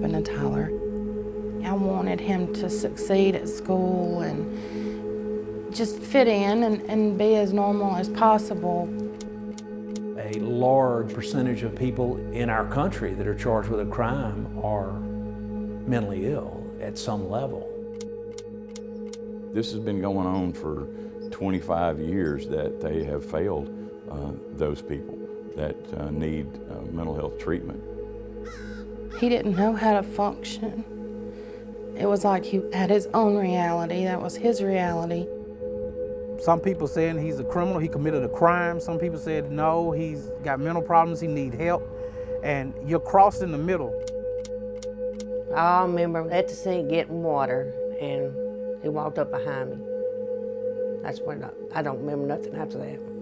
happened to Tyler. I wanted him to succeed at school and just fit in and, and be as normal as possible. A large percentage of people in our country that are charged with a crime are mentally ill at some level. This has been going on for 25 years that they have failed uh, those people that uh, need uh, mental health treatment. He didn't know how to function. It was like he had his own reality. That was his reality. Some people saying he's a criminal, he committed a crime. Some people said no, he's got mental problems, he need help. And you're crossed in the middle. I remember at the sink getting water and he walked up behind me. That's when I, I don't remember nothing after that.